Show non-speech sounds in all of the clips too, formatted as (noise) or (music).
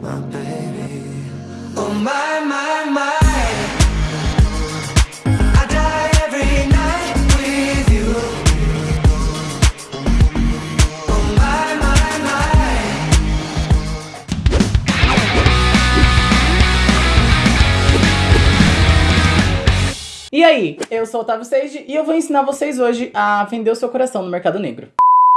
my my, my, my. E aí, eu sou o Otávio Seiji e eu vou ensinar vocês hoje a vender o seu coração no mercado negro.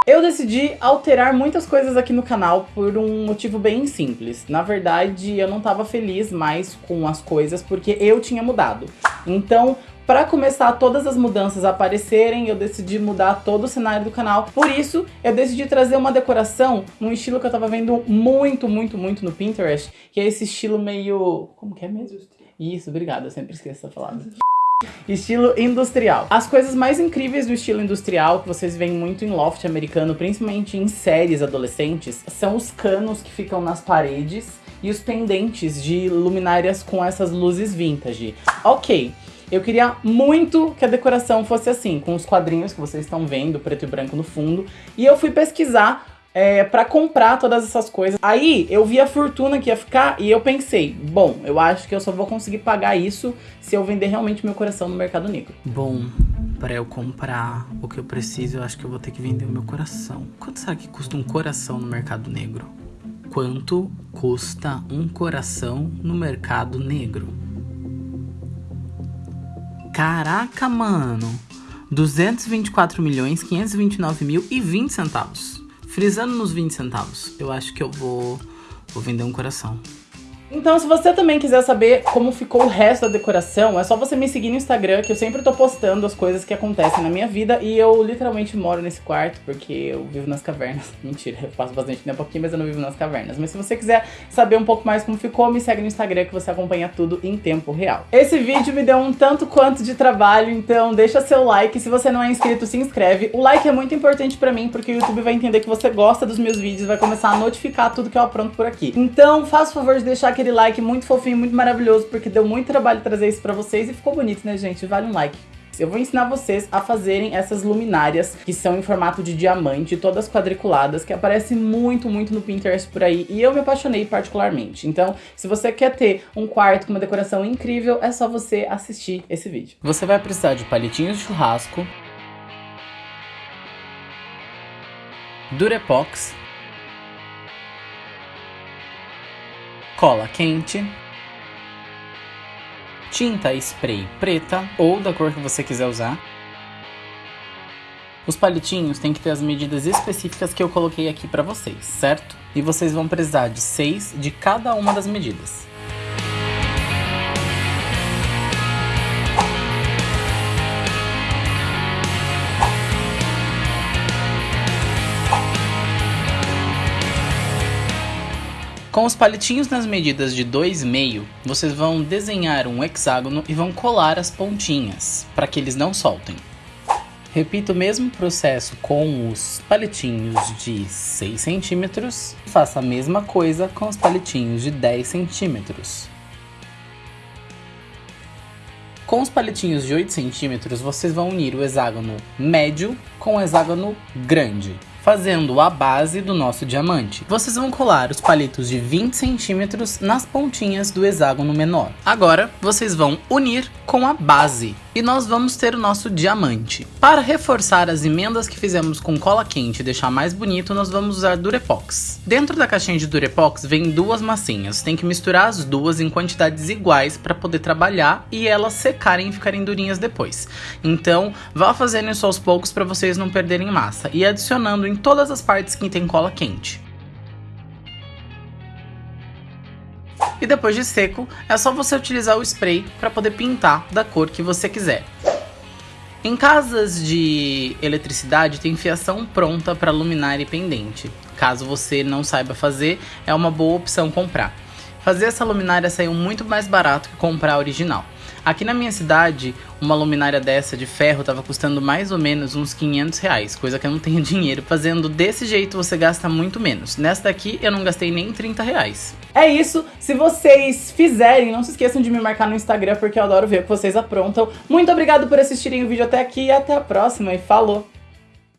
Eu decidi alterar muitas coisas aqui no canal por um motivo bem simples. Na verdade, eu não tava feliz mais com as coisas porque eu tinha mudado. Então, para começar todas as mudanças a aparecerem, eu decidi mudar todo o cenário do canal. Por isso, eu decidi trazer uma decoração num estilo que eu tava vendo muito, muito, muito no Pinterest, que é esse estilo meio... como que é mesmo? Isso, obrigada, eu sempre esqueço essa palavra. Estilo industrial. As coisas mais incríveis do estilo industrial, que vocês veem muito em loft americano, principalmente em séries adolescentes, são os canos que ficam nas paredes e os pendentes de luminárias com essas luzes vintage. Ok, eu queria muito que a decoração fosse assim, com os quadrinhos que vocês estão vendo, preto e branco no fundo, e eu fui pesquisar é, para comprar todas essas coisas. Aí eu vi a fortuna que ia ficar e eu pensei, bom, eu acho que eu só vou conseguir pagar isso se eu vender realmente meu coração no mercado negro. Bom, para eu comprar o que eu preciso, eu acho que eu vou ter que vender o meu coração. Quanto será que custa um coração no mercado negro? Quanto custa um coração no mercado negro? Caraca, mano! 224 milhões 529 mil e 20 centavos. Frisando nos 20 centavos, eu acho que eu vou, vou vender um coração. Então, se você também quiser saber como ficou o resto da decoração, é só você me seguir no Instagram, que eu sempre tô postando as coisas que acontecem na minha vida. E eu literalmente moro nesse quarto, porque eu vivo nas cavernas. (laughs) Mentira, eu passo bastante tempo aqui, mas eu não vivo nas cavernas. Mas se você quiser saber um pouco mais como ficou, me segue no Instagram, que você acompanha tudo em tempo real. Esse vídeo me deu um tanto quanto de trabalho, então deixa seu like. Se você não é inscrito, se inscreve. O like é muito importante pra mim, porque o YouTube vai entender que você gosta dos meus vídeos, vai começar a notificar tudo que eu apronto por aqui. Então, faça o favor de deixar aquele like muito fofinho, muito maravilhoso, porque deu muito trabalho trazer isso pra vocês e ficou bonito, né, gente? Vale um like. Eu vou ensinar vocês a fazerem essas luminárias que são em formato de diamante, todas quadriculadas, que aparecem muito, muito no Pinterest por aí, e eu me apaixonei particularmente. Então, se você quer ter um quarto com uma decoração incrível, é só você assistir esse vídeo. Você vai precisar de palitinhos de churrasco, Durepox, cola quente, tinta spray preta ou da cor que você quiser usar. Os palitinhos têm que ter as medidas específicas que eu coloquei aqui pra vocês, certo? E vocês vão precisar de seis de cada uma das medidas. Com os palitinhos nas medidas de 2,5, vocês vão desenhar um hexágono e vão colar as pontinhas, para que eles não soltem. Repita o mesmo processo com os palitinhos de 6 centímetros. Faça a mesma coisa com os palitinhos de 10 centímetros. Com os palitinhos de 8 centímetros, vocês vão unir o hexágono médio com o hexágono grande, fazendo a base do nosso diamante. Vocês vão colar os palitos de 20 centímetros nas pontinhas do hexágono menor. Agora, vocês vão unir com a base e nós vamos ter o nosso diamante. Para reforçar as emendas que fizemos com cola quente e deixar mais bonito, nós vamos usar Durepox. Dentro da caixinha de Durepox vem duas massinhas, tem que misturar as duas em quantidades iguais para poder trabalhar e elas secarem e ficarem durinhas depois. Então, vá fazendo isso aos poucos para vocês não perderem massa e adicionando em todas as partes que tem cola quente. E depois de seco, é só você utilizar o spray para poder pintar da cor que você quiser. Em casas de eletricidade tem fiação pronta para luminária e pendente. Caso você não saiba fazer, é uma boa opção comprar. Fazer essa luminária saiu muito mais barato que comprar a original. Aqui na minha cidade, uma luminária dessa de ferro tava custando mais ou menos uns 500 reais, coisa que eu não tenho (laughs) dinheiro. Fazendo desse jeito você gasta muito menos. Nessa daqui eu não gastei nem 30 reais. É isso, se vocês fizerem, não se esqueçam de me marcar no Instagram, porque eu adoro ver o que vocês aprontam. Muito obrigado por assistirem o vídeo até aqui e até a próxima, e falou!